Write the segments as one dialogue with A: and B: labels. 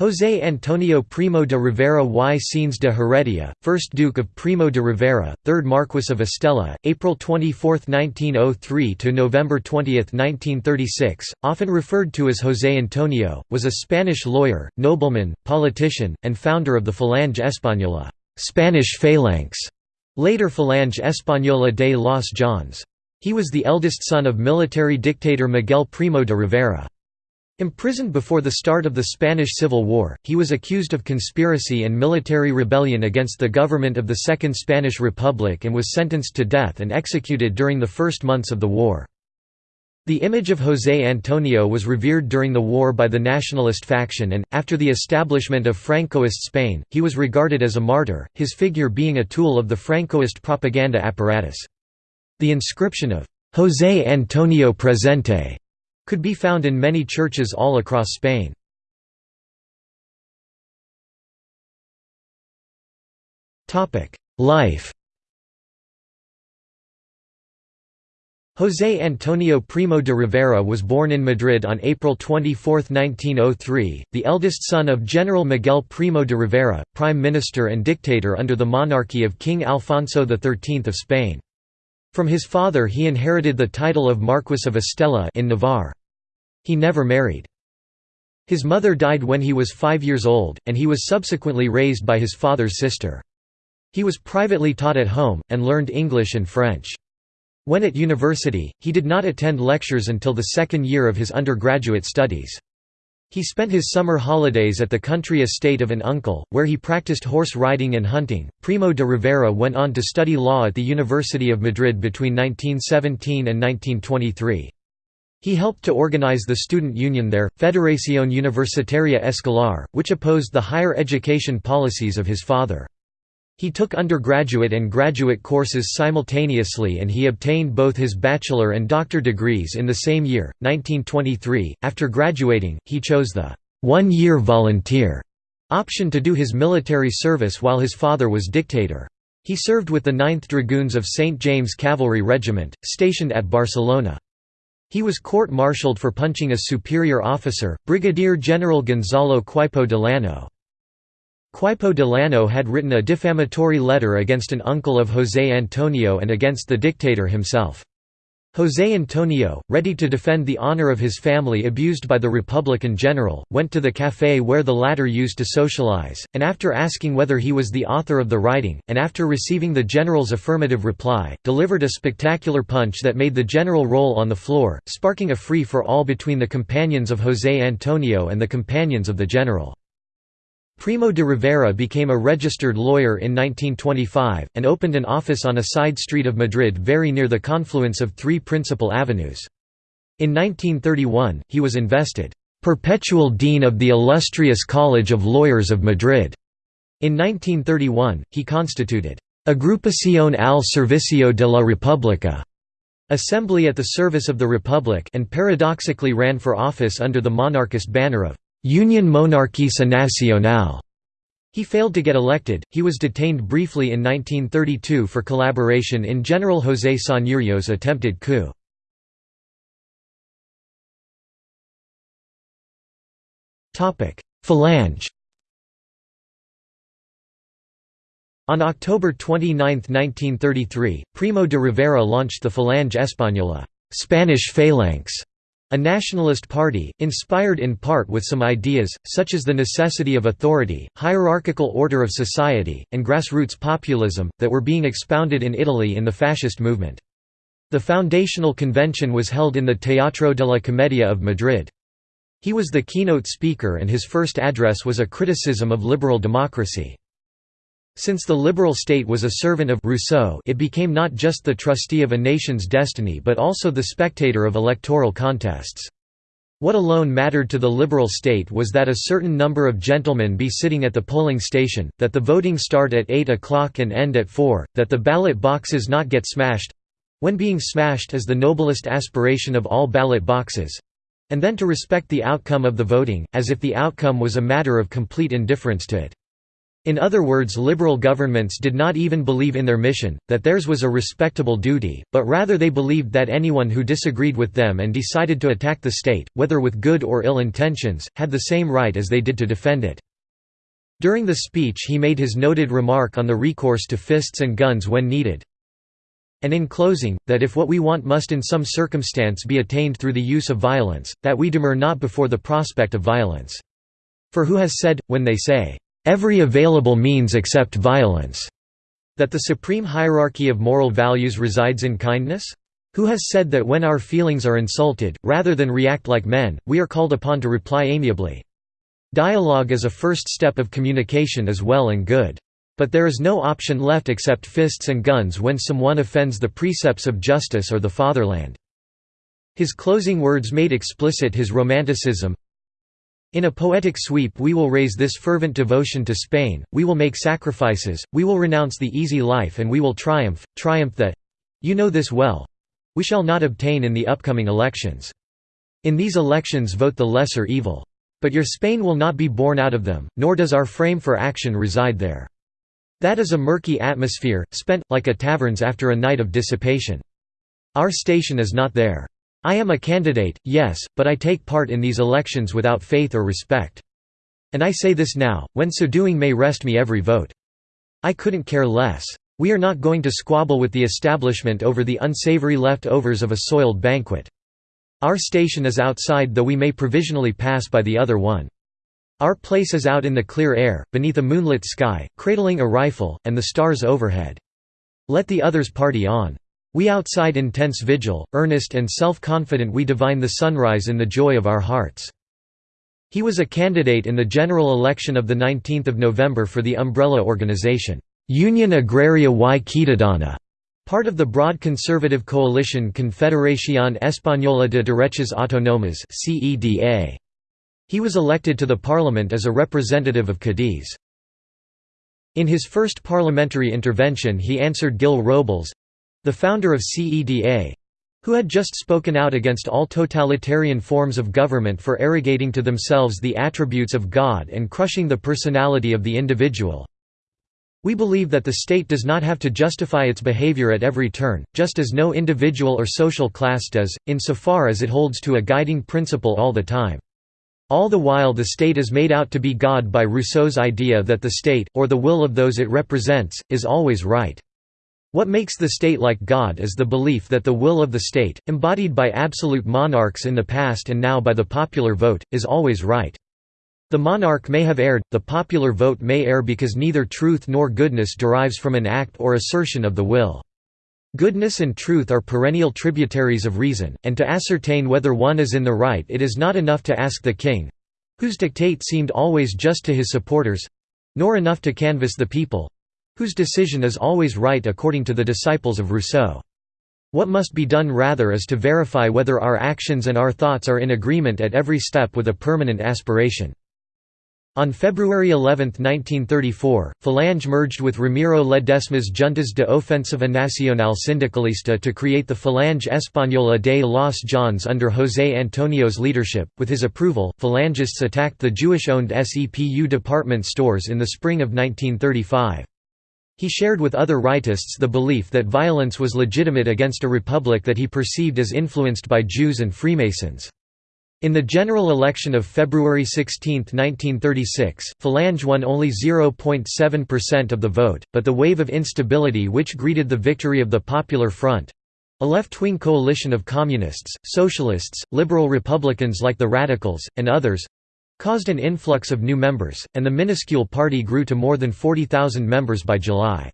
A: José Antonio Primo de Rivera y Sáenz de Heredia, 1st Duke of Primo de Rivera, 3rd Marquess of Estella, April 24, 1903 to November 20, 1936, often referred to as José Antonio, was a Spanish lawyer, nobleman, politician, and founder of the Falange Española, Spanish phalanx, later Falange Española de los JONS. He was the eldest son of military dictator Miguel Primo de Rivera. Imprisoned before the start of the Spanish Civil War, he was accused of conspiracy and military rebellion against the government of the Second Spanish Republic and was sentenced to death and executed during the first months of the war. The image of José Antonio was revered during the war by the nationalist faction and, after the establishment of Francoist Spain, he was regarded as a martyr, his figure being a tool of the Francoist propaganda apparatus. The inscription of José Antonio Presente could be found in many churches all across Spain. Life José Antonio Primo de Rivera was born in Madrid on April 24, 1903, the eldest son of General Miguel Primo de Rivera, prime minister and dictator under the monarchy of King Alfonso XIII of Spain. From his father he inherited the title of Marquess of Estella in Navarre. He never married. His mother died when he was five years old, and he was subsequently raised by his father's sister. He was privately taught at home, and learned English and French. When at university, he did not attend lectures until the second year of his undergraduate studies. He spent his summer holidays at the country estate of an uncle, where he practiced horse riding and hunting. Primo de Rivera went on to study law at the University of Madrid between 1917 and 1923. He helped to organize the student union there, Federación Universitaria Escolar, which opposed the higher education policies of his father. He took undergraduate and graduate courses simultaneously and he obtained both his bachelor and doctor degrees in the same year, 1923. After graduating, he chose the one-year volunteer option to do his military service while his father was dictator. He served with the 9th Dragoons of St. James Cavalry Regiment, stationed at Barcelona. He was court-martialed for punching a superior officer, Brigadier General Gonzalo Queipo de Llano. Queipo de Llano had written a defamatory letter against an uncle of José Antonio and against the dictator himself. José Antonio, ready to defend the honor of his family abused by the Republican general, went to the café where the latter used to socialize, and after asking whether he was the author of the writing, and after receiving the general's affirmative reply, delivered a spectacular punch that made the general roll on the floor, sparking a free-for-all between the companions of José Antonio and the companions of the general. Primo de Rivera became a registered lawyer in 1925, and opened an office on a side street of Madrid very near the confluence of three principal avenues. In 1931, he was invested, "...perpetual dean of the illustrious College of Lawyers of Madrid." In 1931, he constituted, Agrupación al Servicio de la República, Assembly at the Service of the Republic and paradoxically ran for office under the monarchist banner of Union Monarquista Nacional. He failed to get elected. He was detained briefly in 1932 for collaboration in General José Sanjurjo's attempted coup. Falange. On October 29, 1933, Primo de Rivera launched the Falange Española, Spanish phalanx, a nationalist party, inspired in part with some ideas, such as the necessity of authority, hierarchical order of society, and grassroots populism, that were being expounded in Italy in the fascist movement. The foundational convention was held in the Teatro de la Comedia of Madrid. He was the keynote speaker and his first address was a criticism of liberal democracy. Since the liberal state was a servant of Rousseau it became not just the trustee of a nation's destiny but also the spectator of electoral contests. What alone mattered to the liberal state was that a certain number of gentlemen be sitting at the polling station, that the voting start at 8 o'clock and end at 4, that the ballot boxes not get smashed—when being smashed is the noblest aspiration of all ballot boxes—and then to respect the outcome of the voting, as if the outcome was a matter of complete indifference to it. In other words liberal governments did not even believe in their mission, that theirs was a respectable duty, but rather they believed that anyone who disagreed with them and decided to attack the state, whether with good or ill intentions, had the same right as they did to defend it. During the speech he made his noted remark on the recourse to fists and guns when needed. And in closing, that if what we want must in some circumstance be attained through the use of violence, that we demur not before the prospect of violence. For who has said, when they say, every available means except violence, that the supreme hierarchy of moral values resides in kindness? Who has said that when our feelings are insulted, rather than react like men, we are called upon to reply amiably? Dialogue as a first step of communication is well and good. But there is no option left except fists and guns when someone offends the precepts of justice or the fatherland. His closing words made explicit his romanticism, in a poetic sweep we will raise this fervent devotion to Spain, we will make sacrifices, we will renounce the easy life and we will triumph, triumph that—you know this well—we shall not obtain in the upcoming elections. In these elections vote the lesser evil. But your Spain will not be born out of them, nor does our frame for action reside there. That is a murky atmosphere, spent, like a tavern's after a night of dissipation. Our station is not there. I am a candidate, yes, but I take part in these elections without faith or respect. And I say this now, when so doing may rest me every vote. I couldn't care less. We are not going to squabble with the establishment over the unsavory left-overs of a soiled banquet. Our station is outside though we may provisionally pass by the other one. Our place is out in the clear air, beneath a moonlit sky, cradling a rifle, and the stars overhead. Let the others party on. We outside intense vigil, earnest and self-confident we divine the sunrise in the joy of our hearts." He was a candidate in the general election of 19 November for the umbrella organization, Unión Agraria y Ciudadana, part of the broad conservative coalition Confederación Española de Derechas Autónomas He was elected to the parliament as a representative of Cadiz. In his first parliamentary intervention he answered Gil Robles, the founder of CEDA who had just spoken out against all totalitarian forms of government for arrogating to themselves the attributes of God and crushing the personality of the individual. We believe that the state does not have to justify its behavior at every turn, just as no individual or social class does, insofar as it holds to a guiding principle all the time. All the while the state is made out to be God by Rousseau's idea that the state, or the will of those it represents, is always right. What makes the state like God is the belief that the will of the state, embodied by absolute monarchs in the past and now by the popular vote, is always right. The monarch may have erred, the popular vote may err because neither truth nor goodness derives from an act or assertion of the will. Goodness and truth are perennial tributaries of reason, and to ascertain whether one is in the right it is not enough to ask the king—whose dictate seemed always just to his supporters—nor enough to canvass the people, whose decision is always right according to the disciples of Rousseau. What must be done rather is to verify whether our actions and our thoughts are in agreement at every step with a permanent aspiration. On February 11, 1934, Falange merged with Ramiro Ledesma's Juntas de Ofensiva Nacional Sindicalista to create the Falange Española de los JONS under José Antonio's leadership. With his approval, Falangists attacked the Jewish-owned SEPU department stores in the spring of 1935. He shared with other rightists the belief that violence was legitimate against a republic that he perceived as influenced by Jews and Freemasons. In the general election of February 16, 1936, Falange won only 0.7% of the vote, but the wave of instability which greeted the victory of the Popular Front—a left-wing coalition of communists, socialists, liberal Republicans like the Radicals, and others, caused an influx of new members, and the minuscule party grew to more than 40,000 members by July.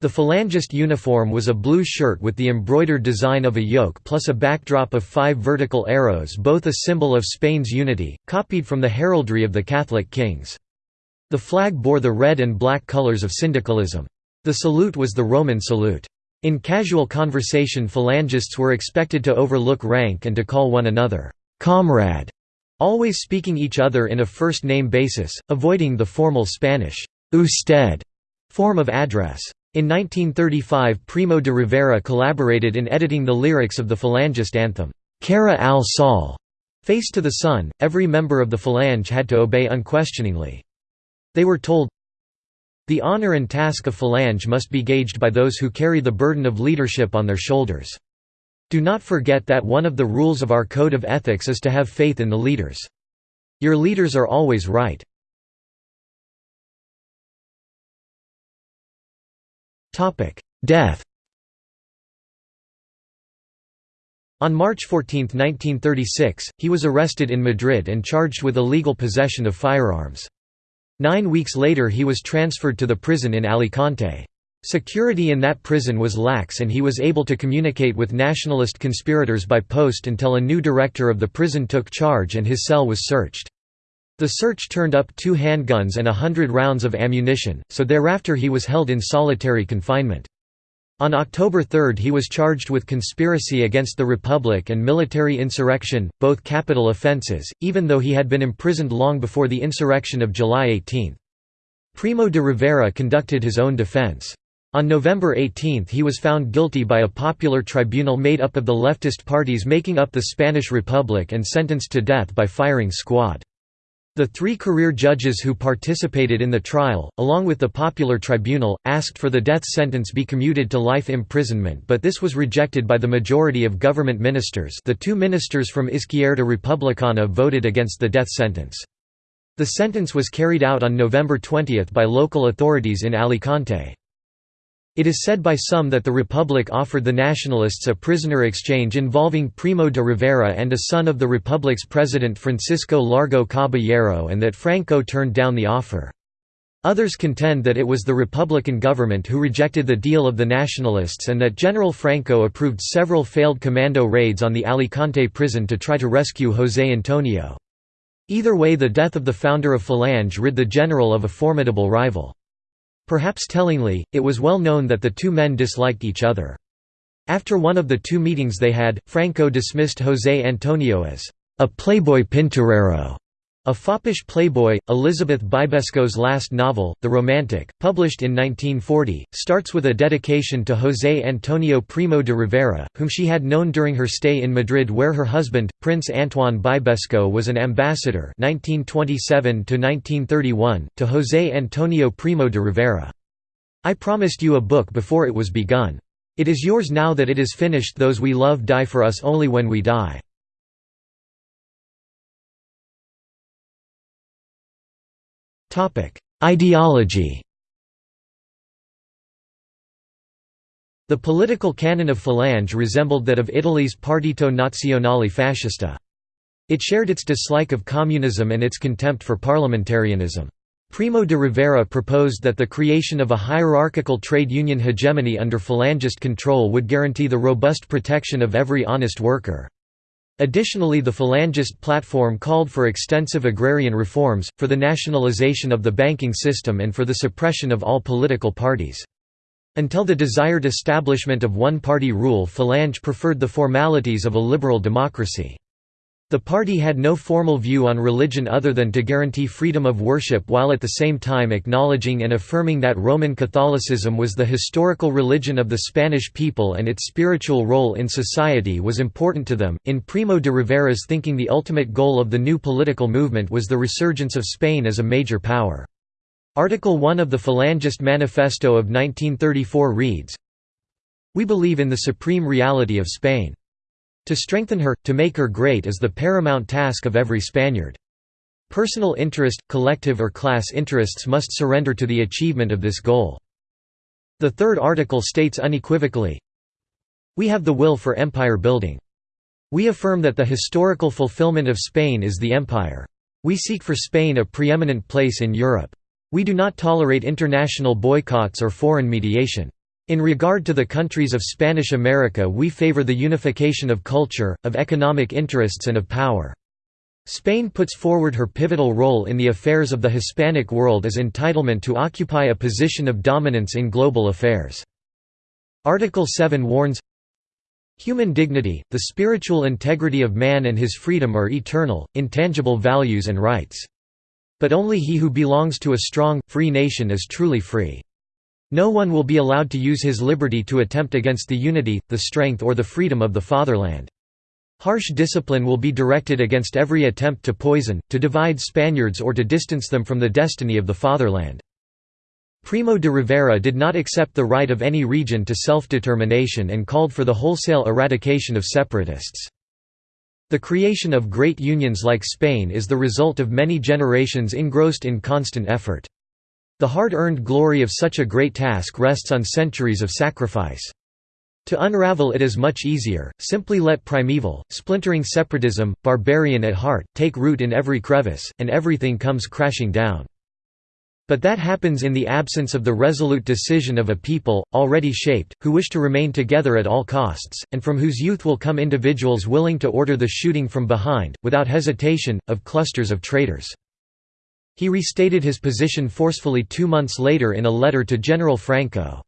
A: The Falangist uniform was a blue shirt with the embroidered design of a yoke plus a backdrop of five vertical arrows both a symbol of Spain's unity, copied from the heraldry of the Catholic kings. The flag bore the red and black colors of syndicalism. The salute was the Roman salute. In casual conversation Falangists were expected to overlook rank and to call one another, "'comrade' always speaking each other in a first-name basis, avoiding the formal Spanish usted form of address. In 1935 Primo de Rivera collaborated in editing the lyrics of the Falangist anthem, Cara al Sol, Face to the Sun, every member of the Falange had to obey unquestioningly. They were told, The honor and task of Falange must be gauged by those who carry the burden of leadership on their shoulders. Do not forget that one of the rules of our code of ethics is to have faith in the leaders. Your leaders are always right. Death On March 14, 1936, he was arrested in Madrid and charged with illegal possession of firearms. Nine weeks later he was transferred to the prison in Alicante. Security in that prison was lax and he was able to communicate with nationalist conspirators by post until a new director of the prison took charge and his cell was searched. The search turned up two handguns and a hundred rounds of ammunition, so thereafter he was held in solitary confinement. On October 3 he was charged with conspiracy against the Republic and military insurrection, both capital offences, even though he had been imprisoned long before the insurrection of July 18. Primo de Rivera conducted his own defence. On November 18 he was found guilty by a popular tribunal made up of the leftist parties making up the Spanish Republic and sentenced to death by firing squad. The three career judges who participated in the trial, along with the popular tribunal, asked for the death sentence be commuted to life imprisonment but this was rejected by the majority of government ministers the two ministers from Izquierda Republicana voted against the death sentence. The sentence was carried out on November 20 by local authorities in Alicante. It is said by some that the Republic offered the Nationalists a prisoner exchange involving Primo de Rivera and a son of the Republic's president Francisco Largo Caballero and that Franco turned down the offer. Others contend that it was the Republican government who rejected the deal of the Nationalists and that General Franco approved several failed commando raids on the Alicante prison to try to rescue José Antonio. Either way the death of the founder of Falange rid the general of a formidable rival. Perhaps tellingly, it was well known that the two men disliked each other. After one of the two meetings they had, Franco dismissed José Antonio as a playboy pinturero a foppish playboy, Elizabeth Bibesco's last novel, The Romantic, published in 1940, starts with a dedication to José Antonio Primo de Rivera, whom she had known during her stay in Madrid where her husband, Prince Antoine Bibesco was an ambassador 1927 to José Antonio Primo de Rivera. I promised you a book before it was begun. It is yours now that it is finished those we love die for us only when we die. Ideology The political canon of Falange resembled that of Italy's Partito Nazionale Fascista. It shared its dislike of communism and its contempt for parliamentarianism. Primo de Rivera proposed that the creation of a hierarchical trade union hegemony under Falangist control would guarantee the robust protection of every honest worker. Additionally the Falangist platform called for extensive agrarian reforms, for the nationalization of the banking system and for the suppression of all political parties. Until the desired establishment of one-party rule Falange preferred the formalities of a liberal democracy. The party had no formal view on religion other than to guarantee freedom of worship while at the same time acknowledging and affirming that Roman Catholicism was the historical religion of the Spanish people and its spiritual role in society was important to them. In Primo de Rivera's thinking, the ultimate goal of the new political movement was the resurgence of Spain as a major power. Article 1 of the Falangist Manifesto of 1934 reads We believe in the supreme reality of Spain. To strengthen her, to make her great is the paramount task of every Spaniard. Personal interest, collective or class interests must surrender to the achievement of this goal. The third article states unequivocally, We have the will for empire building. We affirm that the historical fulfillment of Spain is the empire. We seek for Spain a preeminent place in Europe. We do not tolerate international boycotts or foreign mediation. In regard to the countries of Spanish America we favor the unification of culture, of economic interests and of power. Spain puts forward her pivotal role in the affairs of the Hispanic world as entitlement to occupy a position of dominance in global affairs. Article 7 warns, Human dignity, the spiritual integrity of man and his freedom are eternal, intangible values and rights. But only he who belongs to a strong, free nation is truly free. No one will be allowed to use his liberty to attempt against the unity, the strength or the freedom of the fatherland. Harsh discipline will be directed against every attempt to poison, to divide Spaniards or to distance them from the destiny of the fatherland. Primo de Rivera did not accept the right of any region to self-determination and called for the wholesale eradication of separatists. The creation of great unions like Spain is the result of many generations engrossed in constant effort. The hard-earned glory of such a great task rests on centuries of sacrifice. To unravel it is much easier, simply let primeval, splintering separatism, barbarian at heart, take root in every crevice, and everything comes crashing down. But that happens in the absence of the resolute decision of a people, already shaped, who wish to remain together at all costs, and from whose youth will come individuals willing to order the shooting from behind, without hesitation, of clusters of traitors. He restated his position forcefully two months later in a letter to General Franco.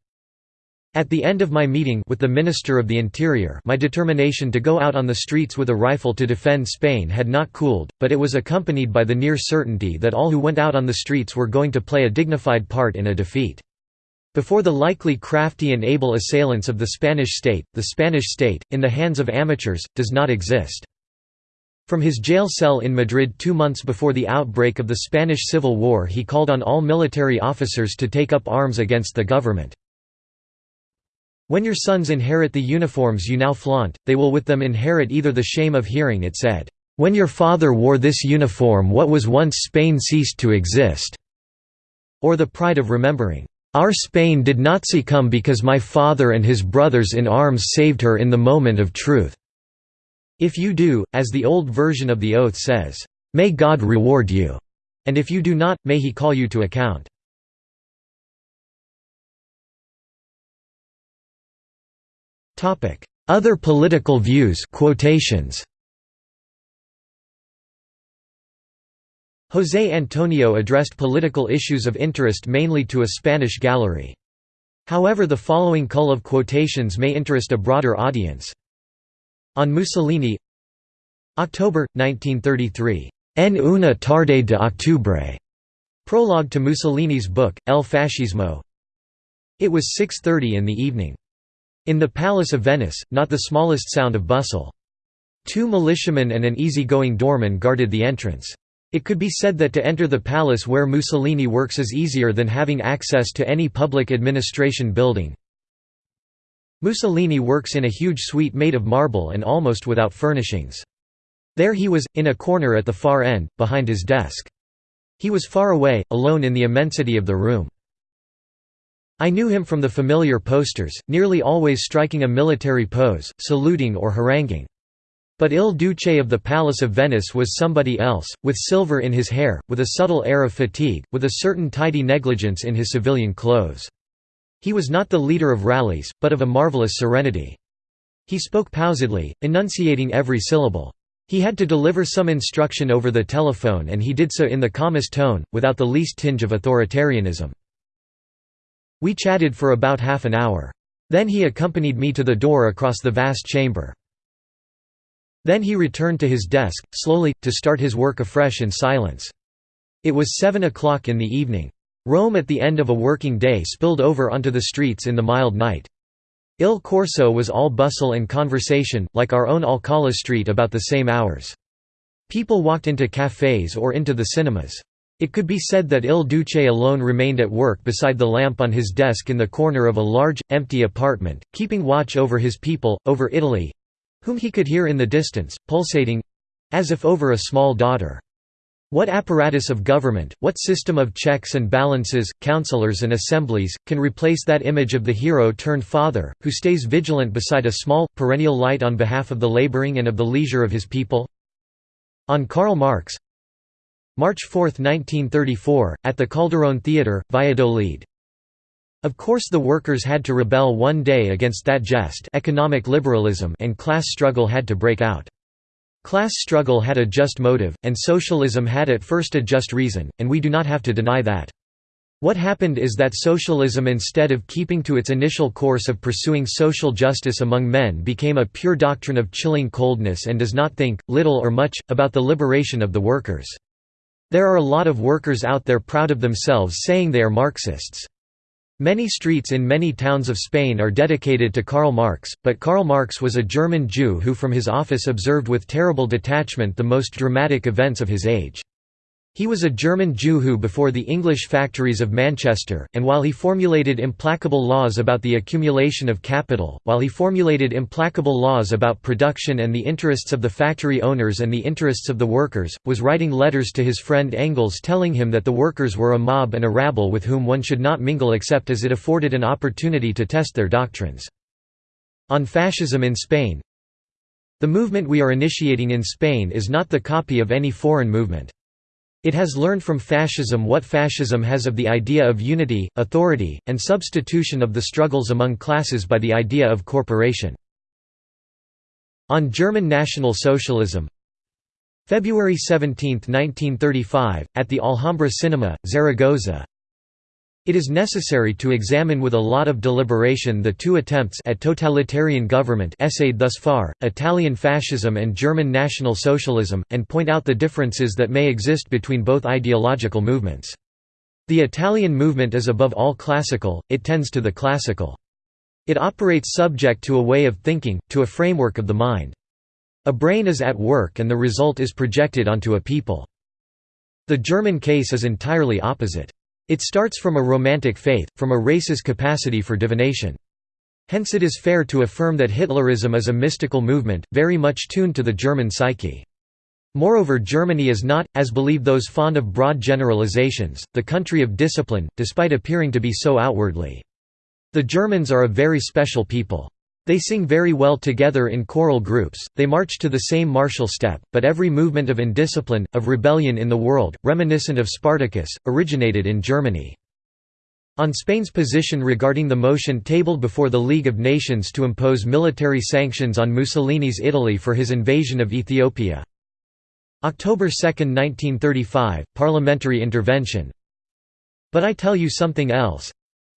A: At the end of my meeting with the Minister of the Interior my determination to go out on the streets with a rifle to defend Spain had not cooled, but it was accompanied by the near certainty that all who went out on the streets were going to play a dignified part in a defeat. Before the likely crafty and able assailants of the Spanish state, the Spanish state, in the hands of amateurs, does not exist. From his jail cell in Madrid two months before the outbreak of the Spanish Civil War he called on all military officers to take up arms against the government. When your sons inherit the uniforms you now flaunt, they will with them inherit either the shame of hearing it said, "'When your father wore this uniform what was once Spain ceased to exist' or the pride of remembering, "'Our Spain did not succumb because my father and his brothers in arms saved her in the moment of truth." If you do, as the old version of the oath says, "'May God reward you' and if you do not, may he call you to account. Other political views quotations José Antonio addressed political issues of interest mainly to a Spanish gallery. However the following cull of quotations may interest a broader audience. On Mussolini October, 1933. En una tarde de octubre. Prologue to Mussolini's book, El Fascismo It was 6.30 in the evening. In the Palace of Venice, not the smallest sound of bustle. Two militiamen and an easy-going doorman guarded the entrance. It could be said that to enter the palace where Mussolini works is easier than having access to any public administration building. Mussolini works in a huge suite made of marble and almost without furnishings. There he was, in a corner at the far end, behind his desk. He was far away, alone in the immensity of the room. I knew him from the familiar posters, nearly always striking a military pose, saluting or haranguing. But Il Duce of the Palace of Venice was somebody else, with silver in his hair, with a subtle air of fatigue, with a certain tidy negligence in his civilian clothes. He was not the leader of rallies, but of a marvelous serenity. He spoke pausedly, enunciating every syllable. He had to deliver some instruction over the telephone and he did so in the calmest tone, without the least tinge of authoritarianism. We chatted for about half an hour. Then he accompanied me to the door across the vast chamber. Then he returned to his desk, slowly, to start his work afresh in silence. It was seven o'clock in the evening. Rome at the end of a working day spilled over onto the streets in the mild night. Il Corso was all bustle and conversation, like our own Alcala Street about the same hours. People walked into cafés or into the cinemas. It could be said that Il Duce alone remained at work beside the lamp on his desk in the corner of a large, empty apartment, keeping watch over his people, over Italy—whom he could hear in the distance, pulsating—as if over a small daughter. What apparatus of government, what system of checks and balances, councillors and assemblies, can replace that image of the hero turned father, who stays vigilant beside a small, perennial light on behalf of the labouring and of the leisure of his people? On Karl Marx, March 4, 1934, at the Calderón Theatre, Valladolid. Of course the workers had to rebel one day against that jest economic liberalism and class struggle had to break out. Class struggle had a just motive, and socialism had at first a just reason, and we do not have to deny that. What happened is that socialism instead of keeping to its initial course of pursuing social justice among men became a pure doctrine of chilling coldness and does not think, little or much, about the liberation of the workers. There are a lot of workers out there proud of themselves saying they are Marxists. Many streets in many towns of Spain are dedicated to Karl Marx, but Karl Marx was a German Jew who from his office observed with terrible detachment the most dramatic events of his age. He was a German Jew who before the English factories of Manchester, and while he formulated implacable laws about the accumulation of capital, while he formulated implacable laws about production and the interests of the factory owners and the interests of the workers, was writing letters to his friend Engels telling him that the workers were a mob and a rabble with whom one should not mingle except as it afforded an opportunity to test their doctrines. On fascism in Spain The movement we are initiating in Spain is not the copy of any foreign movement. It has learned from fascism what fascism has of the idea of unity, authority, and substitution of the struggles among classes by the idea of corporation. On German National Socialism February 17, 1935, at the Alhambra Cinema, Zaragoza it is necessary to examine with a lot of deliberation the two attempts at totalitarian government essayed thus far, Italian fascism and German National Socialism, and point out the differences that may exist between both ideological movements. The Italian movement is above all classical, it tends to the classical. It operates subject to a way of thinking, to a framework of the mind. A brain is at work and the result is projected onto a people. The German case is entirely opposite. It starts from a romantic faith, from a race's capacity for divination. Hence it is fair to affirm that Hitlerism is a mystical movement, very much tuned to the German psyche. Moreover Germany is not, as believe those fond of broad generalizations, the country of discipline, despite appearing to be so outwardly. The Germans are a very special people. They sing very well together in choral groups, they march to the same martial step, but every movement of indiscipline, of rebellion in the world, reminiscent of Spartacus, originated in Germany. On Spain's position regarding the motion tabled before the League of Nations to impose military sanctions on Mussolini's Italy for his invasion of Ethiopia. October 2, 1935, parliamentary intervention. But I tell you something else.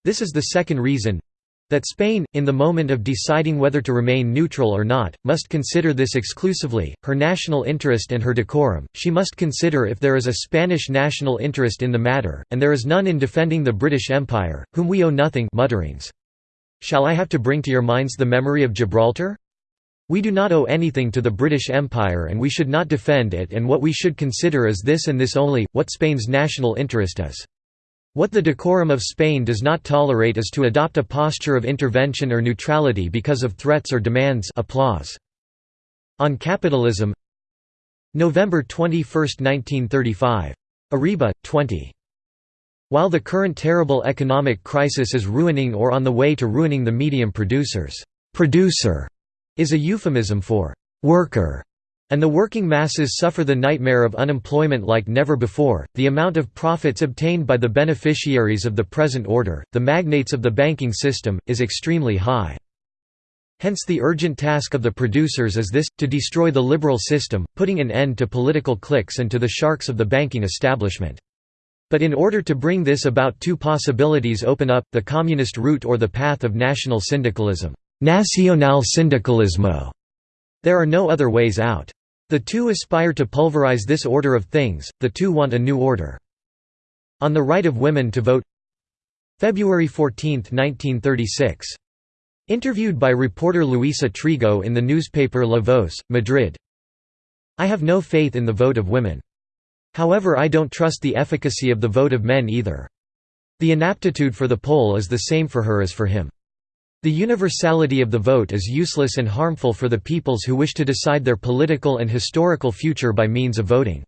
A: This is the second reason, that Spain, in the moment of deciding whether to remain neutral or not, must consider this exclusively, her national interest and her decorum, she must consider if there is a Spanish national interest in the matter, and there is none in defending the British Empire, whom we owe nothing mutterings. Shall I have to bring to your minds the memory of Gibraltar? We do not owe anything to the British Empire and we should not defend it and what we should consider is this and this only, what Spain's national interest is. What the decorum of Spain does not tolerate is to adopt a posture of intervention or neutrality because of threats or demands applause. On capitalism November 21, 1935. Arriba, 20. While the current terrible economic crisis is ruining or on the way to ruining the medium producers, producer is a euphemism for worker and the working masses suffer the nightmare of unemployment like never before, the amount of profits obtained by the beneficiaries of the present order, the magnates of the banking system, is extremely high. Hence the urgent task of the producers is this, to destroy the liberal system, putting an end to political cliques and to the sharks of the banking establishment. But in order to bring this about two possibilities open up, the communist route or the path of national syndicalism. Nacional sindicalismo. There are no other ways out. The two aspire to pulverize this order of things, the two want a new order. On the right of women to vote February 14, 1936. Interviewed by reporter Luisa Trigo in the newspaper La Voz, Madrid. I have no faith in the vote of women. However I don't trust the efficacy of the vote of men either. The inaptitude for the poll is the same for her as for him. The universality of the vote is useless and harmful for the peoples who wish to decide their political and historical future by means of voting.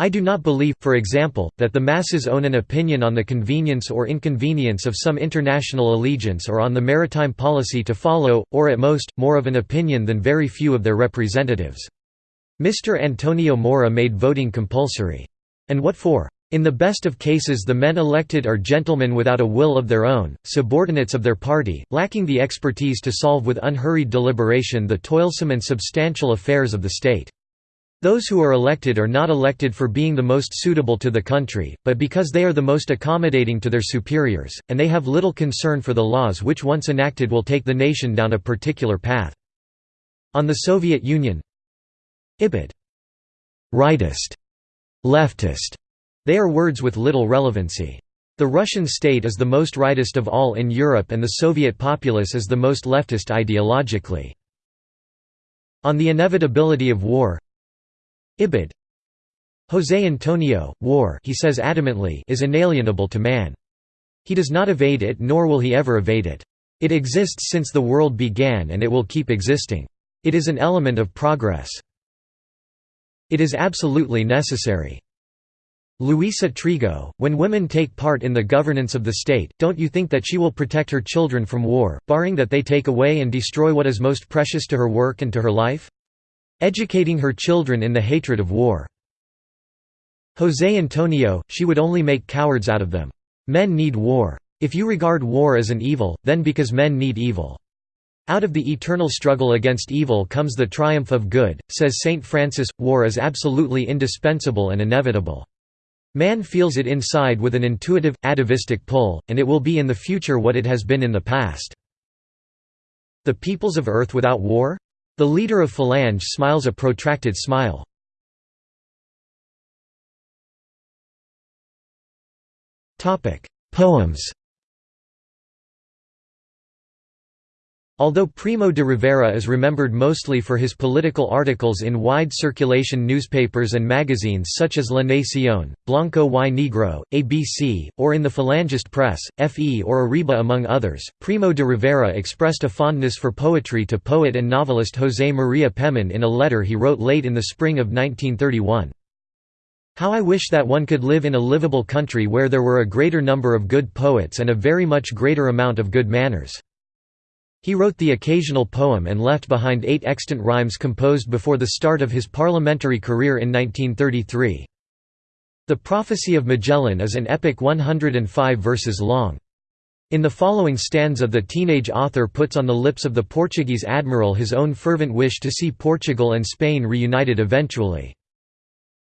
A: I do not believe, for example, that the masses own an opinion on the convenience or inconvenience of some international allegiance or on the maritime policy to follow, or at most, more of an opinion than very few of their representatives. Mr. Antonio Maura made voting compulsory. And what for? In the best of cases the men elected are gentlemen without a will of their own, subordinates of their party, lacking the expertise to solve with unhurried deliberation the toilsome and substantial affairs of the state. Those who are elected are not elected for being the most suitable to the country, but because they are the most accommodating to their superiors, and they have little concern for the laws which once enacted will take the nation down a particular path. On the Soviet Union Ibid. Rightist. Leftist they are words with little relevancy. The Russian state is the most rightist of all in Europe and the Soviet populace is the most leftist ideologically. On the inevitability of war Ibid. José Antonio, war he says adamantly is inalienable to man. He does not evade it nor will he ever evade it. It exists since the world began and it will keep existing. It is an element of progress. It is absolutely necessary. Luisa Trigo, when women take part in the governance of the state, don't you think that she will protect her children from war, barring that they take away and destroy what is most precious to her work and to her life? Educating her children in the hatred of war. José Antonio, she would only make cowards out of them. Men need war. If you regard war as an evil, then because men need evil. Out of the eternal struggle against evil comes the triumph of good, says Saint Francis, war is absolutely indispensable and inevitable. Man feels it inside with an intuitive, atavistic pull, and it will be in the future what it has been in the past. The peoples of Earth without war? The leader of Falange smiles a protracted smile. Poems Although Primo de Rivera is remembered mostly for his political articles in wide circulation newspapers and magazines such as La Nación, Blanco y Negro, ABC, or in the Falangist press, FE or Arriba among others, Primo de Rivera expressed a fondness for poetry to poet and novelist José María Pemán in a letter he wrote late in the spring of 1931. How I wish that one could live in a livable country where there were a greater number of good poets and a very much greater amount of good manners. He wrote the occasional poem and left behind eight extant rhymes composed before the start of his parliamentary career in 1933. The Prophecy of Magellan is an epic 105 verses long. In the following stanza the teenage author puts on the lips of the Portuguese admiral his own fervent wish to see Portugal and Spain reunited eventually.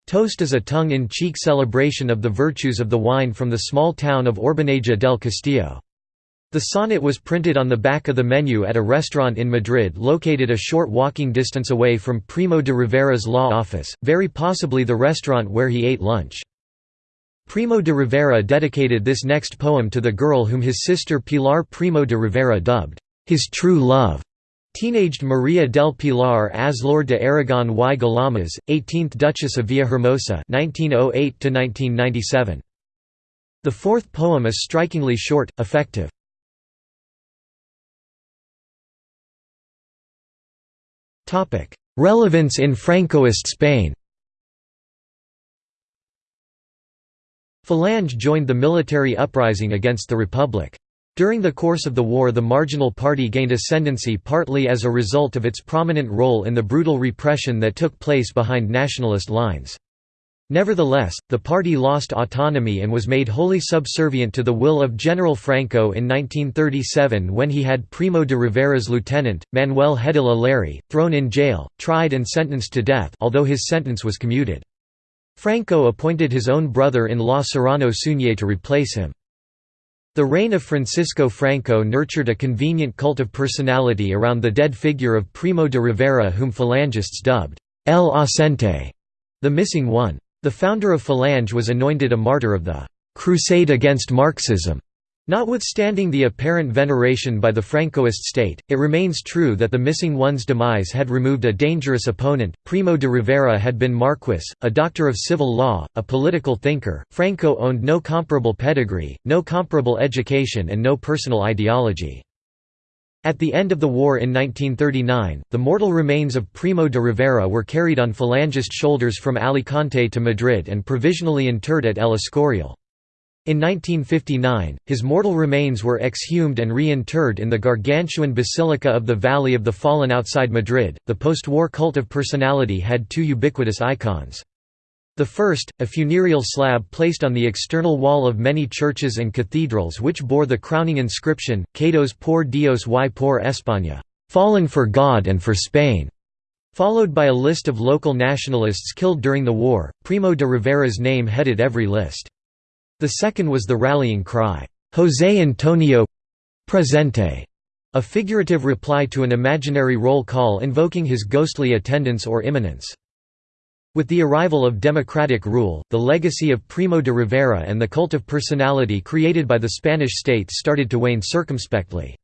A: Toast is a tongue-in-cheek celebration of the virtues of the wine from the small town of Orbaneja del Castillo. The sonnet was printed on the back of the menu at a restaurant in Madrid located a short walking distance away from Primo de Rivera's law office, very possibly the restaurant where he ate lunch. Primo de Rivera dedicated this next poem to the girl whom his sister Pilar Primo de Rivera dubbed, his true love. Teenaged Maria del Pilar Azlor de Aragon y Guillamas, 18th Duchess of Villahermosa 1908 The fourth poem is strikingly short, effective. Relevance in Francoist Spain Falange joined the military uprising against the Republic. During the course of the war the marginal party gained ascendancy partly as a result of its prominent role in the brutal repression that took place behind nationalist lines. Nevertheless, the party lost autonomy and was made wholly subservient to the will of General Franco in 1937 when he had Primo de Rivera's lieutenant, Manuel Hedilla Larrey, thrown in jail, tried and sentenced to death although his sentence was commuted. Franco appointed his own brother-in-law Serrano Súñer to replace him. The reign of Francisco Franco nurtured a convenient cult of personality around the dead figure of Primo de Rivera whom Falangists dubbed El Ausente, the missing one. The founder of Falange was anointed a martyr of the «crusade against Marxism». Notwithstanding the apparent veneration by the Francoist state, it remains true that the missing one's demise had removed a dangerous opponent. Primo de Rivera had been Marquis, a doctor of civil law, a political thinker. Franco owned no comparable pedigree, no comparable education, and no personal ideology. At the end of the war in 1939, the mortal remains of Primo de Rivera were carried on Falangist shoulders from Alicante to Madrid and provisionally interred at El Escorial. In 1959, his mortal remains were exhumed and reinterred in the gargantuan Basilica of the Valley of the Fallen outside Madrid. The post war cult of personality had two ubiquitous icons. The first, a funereal slab placed on the external wall of many churches and cathedrals which bore the crowning inscription, Caídos por Dios y por España, fallen for God and for Spain, followed by a list of local nationalists killed during the war. Primo de Rivera's name headed every list. The second was the rallying cry, José Antonio presente, a figurative reply to an imaginary roll call invoking his ghostly attendance or imminence. With the arrival of democratic rule, the legacy of Primo de Rivera and the cult of personality created by the Spanish states started to wane circumspectly.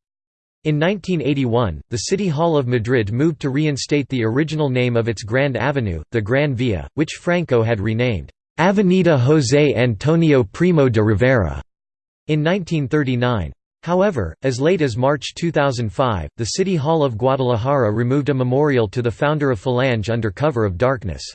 A: In 1981, the City Hall of Madrid moved to reinstate the original name of its Grand Avenue, the Gran Via, which Franco had renamed, Avenida José Antonio Primo de Rivera, in 1939. However, as late as March 2005, the City Hall of Guadalajara removed a memorial to the founder of Falange under cover of darkness.